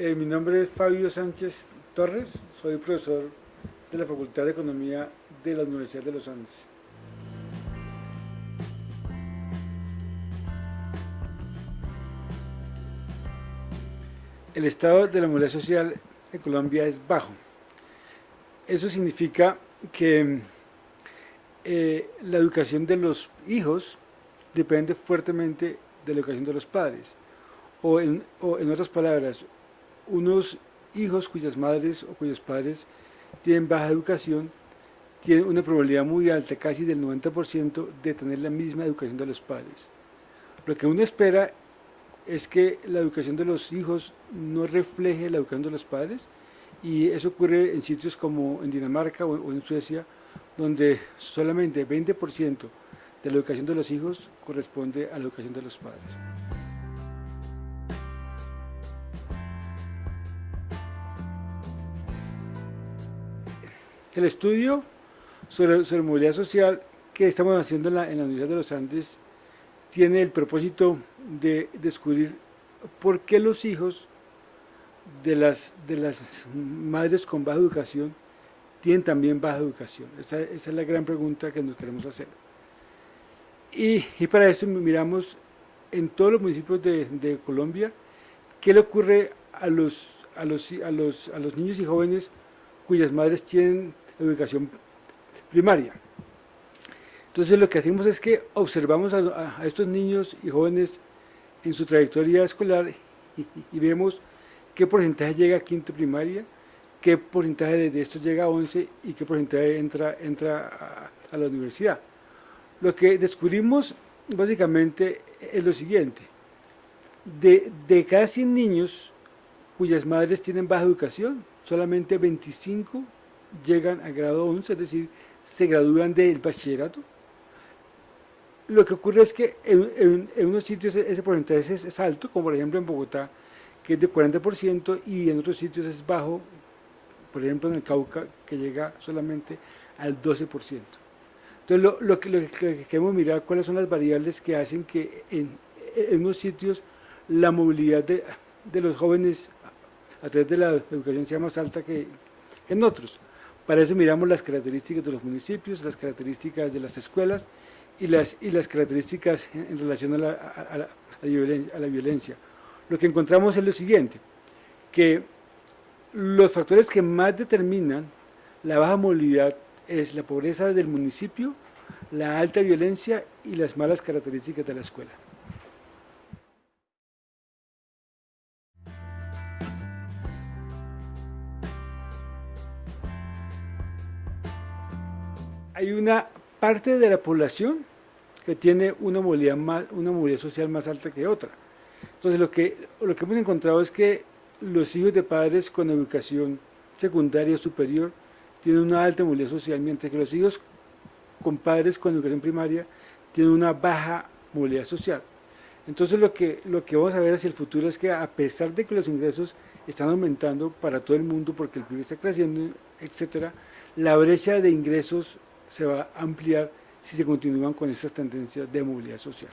Eh, mi nombre es Fabio Sánchez Torres, soy profesor de la Facultad de Economía de la Universidad de los Andes. El estado de la movilidad social en Colombia es bajo. Eso significa que eh, la educación de los hijos depende fuertemente de la educación de los padres. O en, o en otras palabras, unos hijos cuyas madres o cuyos padres tienen baja educación tienen una probabilidad muy alta, casi del 90%, de tener la misma educación de los padres. Lo que uno espera es que la educación de los hijos no refleje la educación de los padres y eso ocurre en sitios como en Dinamarca o en Suecia, donde solamente 20% de la educación de los hijos corresponde a la educación de los padres. El estudio sobre, movilidad social que estamos haciendo en la, Universidad de los Andes tiene el propósito de descubrir por qué los hijos de las, de las madres con baja educación tienen también baja educación. Esa, es la gran pregunta que nos queremos hacer. Y, para esto miramos en todos los municipios de, Colombia qué le ocurre a los, a los, a los, a los niños y jóvenes cuyas madres tienen educación primaria. Entonces lo que hacemos es que observamos a, estos niños y jóvenes en su trayectoria escolar y, vemos qué porcentaje llega a quinto primaria, qué porcentaje de, esto llega a 11 y qué porcentaje entra, entra a, la universidad. Lo que descubrimos básicamente es lo siguiente, de, de cada 100 niños cuyas madres tienen baja educación, solamente 25 llegan a grado 11, es decir, se gradúan del bachillerato. Lo que ocurre es que en, unos sitios ese porcentaje es, alto, como por ejemplo en Bogotá, que es de 40%, y en otros sitios es bajo, por ejemplo en el Cauca, que llega solamente al 12%. Entonces lo, que, lo, que, queremos mirar cuáles son las variables que hacen que en, unos sitios la movilidad de, los jóvenes a través de la educación sea más alta que en otros. Para eso miramos las características de los municipios, las características de las escuelas y las, y las características en, relación a la, a la violencia. Lo que encontramos es lo siguiente, que los factores que más determinan la baja movilidad es la pobreza del municipio, la alta violencia y las malas características de la escuela. Hay una parte de la población que tiene una movilidad, más, una movilidad social más alta que otra. Entonces lo que, lo que hemos encontrado es que los hijos de padres con educación secundaria o superior tienen una alta movilidad social, mientras que los hijos con padres con educación primaria tienen una baja movilidad social. Entonces lo que, lo que vamos a ver hacia el futuro es que a pesar de que los ingresos están aumentando para todo el mundo porque el PIB está creciendo, etcétera, la brecha de ingresos se va a ampliar si se continúan con estas tendencias de movilidad social.